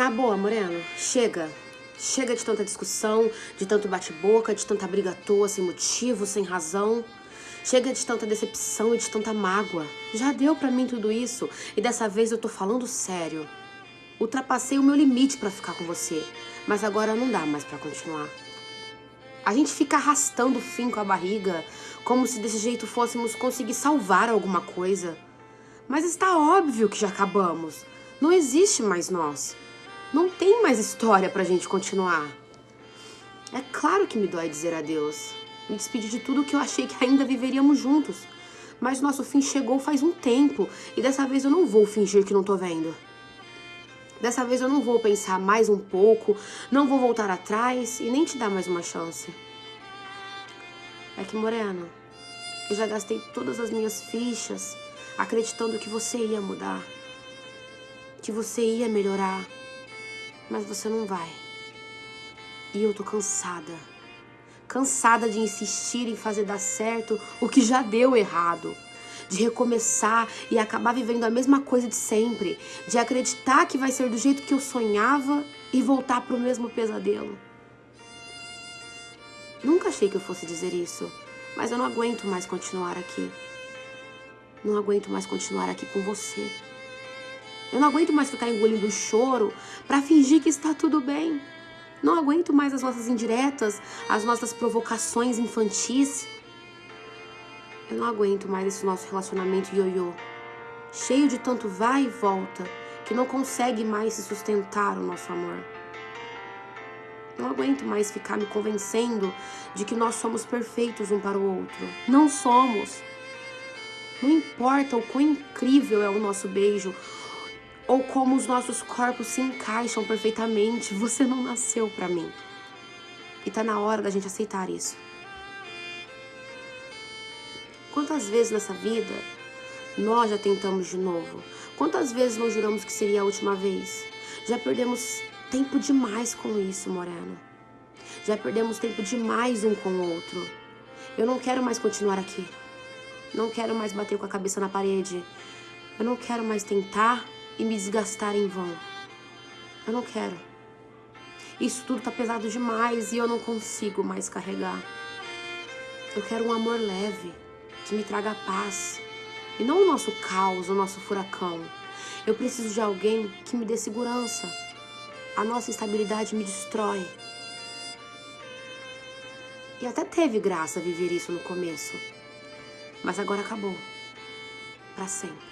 Na boa, Moreno, chega. Chega de tanta discussão, de tanto bate-boca, de tanta briga à toa, sem motivo, sem razão. Chega de tanta decepção e de tanta mágoa. Já deu pra mim tudo isso e dessa vez eu tô falando sério. Ultrapassei o meu limite pra ficar com você, mas agora não dá mais pra continuar. A gente fica arrastando o fim com a barriga, como se desse jeito fôssemos conseguir salvar alguma coisa. Mas está óbvio que já acabamos. Não existe mais nós. Não tem mais história pra gente continuar. É claro que me dói dizer adeus. Me despedir de tudo que eu achei que ainda viveríamos juntos. Mas nosso fim chegou faz um tempo e dessa vez eu não vou fingir que não tô vendo. Dessa vez eu não vou pensar mais um pouco, não vou voltar atrás e nem te dar mais uma chance. É que, Moreno, eu já gastei todas as minhas fichas acreditando que você ia mudar, que você ia melhorar, mas você não vai. E eu tô cansada. Cansada de insistir em fazer dar certo o que já deu errado. De recomeçar e acabar vivendo a mesma coisa de sempre. De acreditar que vai ser do jeito que eu sonhava e voltar pro mesmo pesadelo. Nunca achei que eu fosse dizer isso, mas eu não aguento mais continuar aqui. Não aguento mais continuar aqui com você. Eu não aguento mais ficar engolindo o choro para fingir que está tudo bem. Não aguento mais as nossas indiretas, as nossas provocações infantis. Eu não aguento mais esse nosso relacionamento ioiô, cheio de tanto vai e volta, que não consegue mais se sustentar o nosso amor. Não aguento mais ficar me convencendo de que nós somos perfeitos um para o outro. Não somos. Não importa o quão incrível é o nosso beijo, ou como os nossos corpos se encaixam perfeitamente. Você não nasceu para mim. E tá na hora da gente aceitar isso. Quantas vezes nessa vida nós já tentamos de novo? Quantas vezes nós juramos que seria a última vez? Já perdemos tempo demais com isso, Moreno. Já perdemos tempo demais um com o outro. Eu não quero mais continuar aqui. Não quero mais bater com a cabeça na parede. Eu não quero mais tentar e me desgastar em vão. Eu não quero. Isso tudo tá pesado demais e eu não consigo mais carregar. Eu quero um amor leve, que me traga paz. E não o nosso caos, o nosso furacão. Eu preciso de alguém que me dê segurança. A nossa instabilidade me destrói. E até teve graça viver isso no começo. Mas agora acabou. Para sempre.